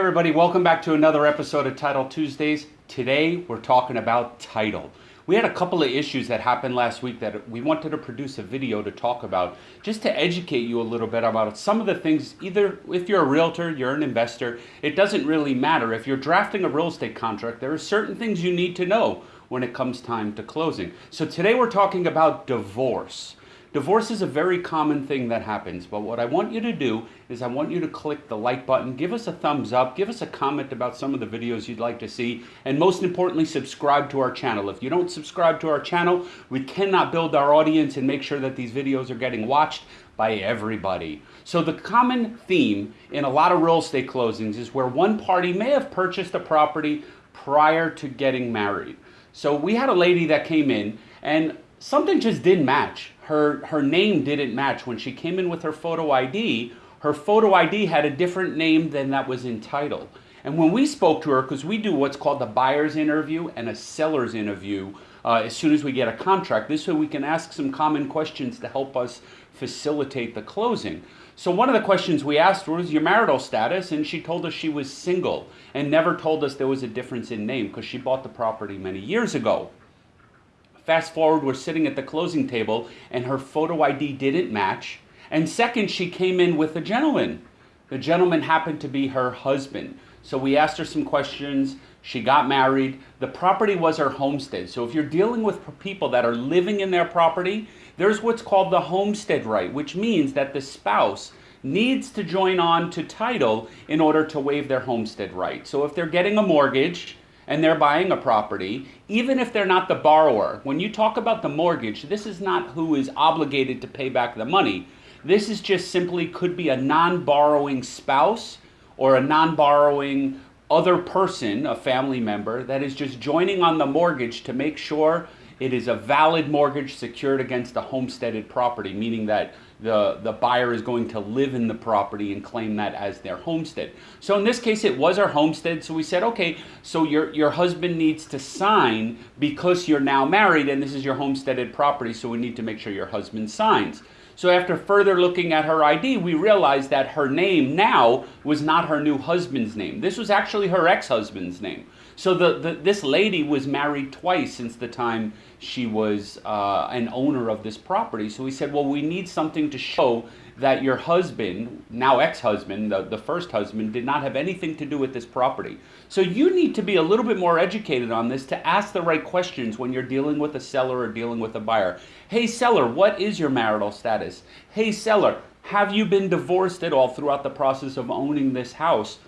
everybody. Welcome back to another episode of Title Tuesdays. Today, we're talking about title. We had a couple of issues that happened last week that we wanted to produce a video to talk about, just to educate you a little bit about some of the things. Either if you're a realtor, you're an investor, it doesn't really matter. If you're drafting a real estate contract, there are certain things you need to know when it comes time to closing. So today, we're talking about divorce. Divorce is a very common thing that happens, but what I want you to do is I want you to click the like button, give us a thumbs up, give us a comment about some of the videos you'd like to see, and most importantly, subscribe to our channel. If you don't subscribe to our channel, we cannot build our audience and make sure that these videos are getting watched by everybody. So the common theme in a lot of real estate closings is where one party may have purchased a property prior to getting married. So we had a lady that came in and something just didn't match her, her name didn't match. When she came in with her photo ID, her photo ID had a different name than that was in title. And when we spoke to her, because we do what's called the buyer's interview and a seller's interview uh, as soon as we get a contract, this way we can ask some common questions to help us facilitate the closing. So one of the questions we asked was your marital status, and she told us she was single and never told us there was a difference in name because she bought the property many years ago. Fast forward, we're sitting at the closing table and her photo ID didn't match. And second, she came in with a gentleman. The gentleman happened to be her husband. So we asked her some questions. She got married. The property was her homestead. So if you're dealing with people that are living in their property, there's what's called the homestead right, which means that the spouse needs to join on to title in order to waive their homestead right. So if they're getting a mortgage, and they're buying a property, even if they're not the borrower, when you talk about the mortgage, this is not who is obligated to pay back the money. This is just simply could be a non borrowing spouse or a non borrowing other person, a family member, that is just joining on the mortgage to make sure it is a valid mortgage secured against a homesteaded property, meaning that the, the buyer is going to live in the property and claim that as their homestead. So in this case, it was our homestead. So we said, okay, so your, your husband needs to sign because you're now married and this is your homesteaded property. So we need to make sure your husband signs. So after further looking at her ID, we realized that her name now was not her new husband's name. This was actually her ex-husband's name. So the, the, this lady was married twice since the time she was uh, an owner of this property. So we said, well, we need something to show that your husband, now ex-husband, the, the first husband, did not have anything to do with this property. So you need to be a little bit more educated on this to ask the right questions when you're dealing with a seller or dealing with a buyer. Hey seller, what is your marital status? Hey seller, have you been divorced at all throughout the process of owning this house?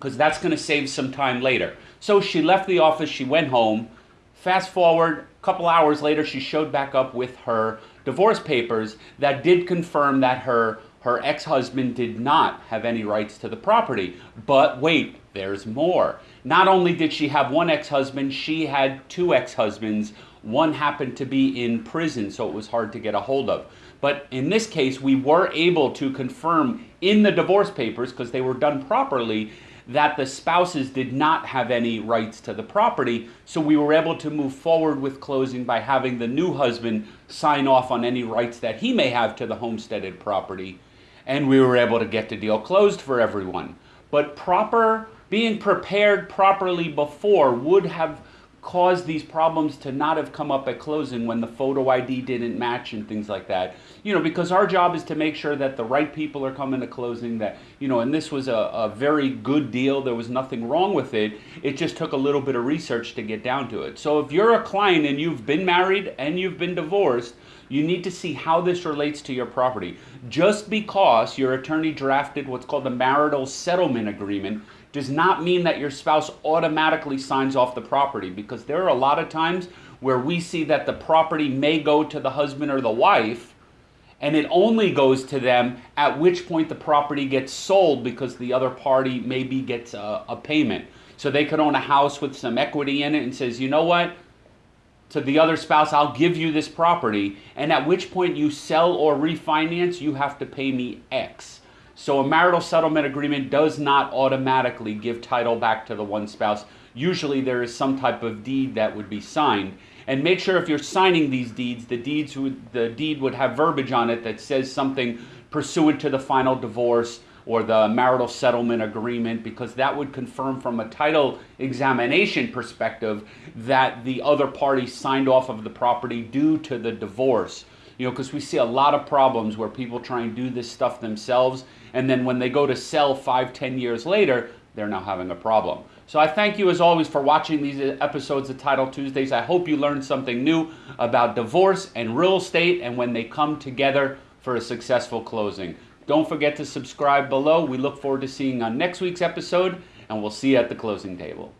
Because that's going to save some time later. So she left the office, she went home. Fast forward, a couple hours later, she showed back up with her divorce papers that did confirm that her, her ex-husband did not have any rights to the property. But wait, there's more. Not only did she have one ex-husband, she had two ex-husbands. One happened to be in prison, so it was hard to get a hold of. But in this case, we were able to confirm in the divorce papers, because they were done properly, that the spouses did not have any rights to the property. So we were able to move forward with closing by having the new husband sign off on any rights that he may have to the homesteaded property. And we were able to get the deal closed for everyone. But proper, being prepared properly before would have caused these problems to not have come up at closing when the photo ID didn't match and things like that. You know, because our job is to make sure that the right people are coming to closing that, you know, and this was a, a very good deal. There was nothing wrong with it. It just took a little bit of research to get down to it. So if you're a client and you've been married and you've been divorced, you need to see how this relates to your property. Just because your attorney drafted what's called the marital settlement agreement does not mean that your spouse automatically signs off the property because there are a lot of times where we see that the property may go to the husband or the wife and it only goes to them at which point the property gets sold because the other party maybe gets a, a payment. So they could own a house with some equity in it and says, you know what, to the other spouse, I'll give you this property. And at which point you sell or refinance, you have to pay me X. So a marital settlement agreement does not automatically give title back to the one spouse. Usually there is some type of deed that would be signed. And make sure if you're signing these deeds, the deeds would, the deed would have verbiage on it that says something pursuant to the final divorce, or the marital settlement agreement because that would confirm from a title examination perspective that the other party signed off of the property due to the divorce you know because we see a lot of problems where people try and do this stuff themselves and then when they go to sell five ten years later they're now having a problem so I thank you as always for watching these episodes of Title Tuesdays. I hope you learned something new about divorce and real estate and when they come together for a successful closing. Don't forget to subscribe below. We look forward to seeing you on next week's episode, and we'll see you at the closing table.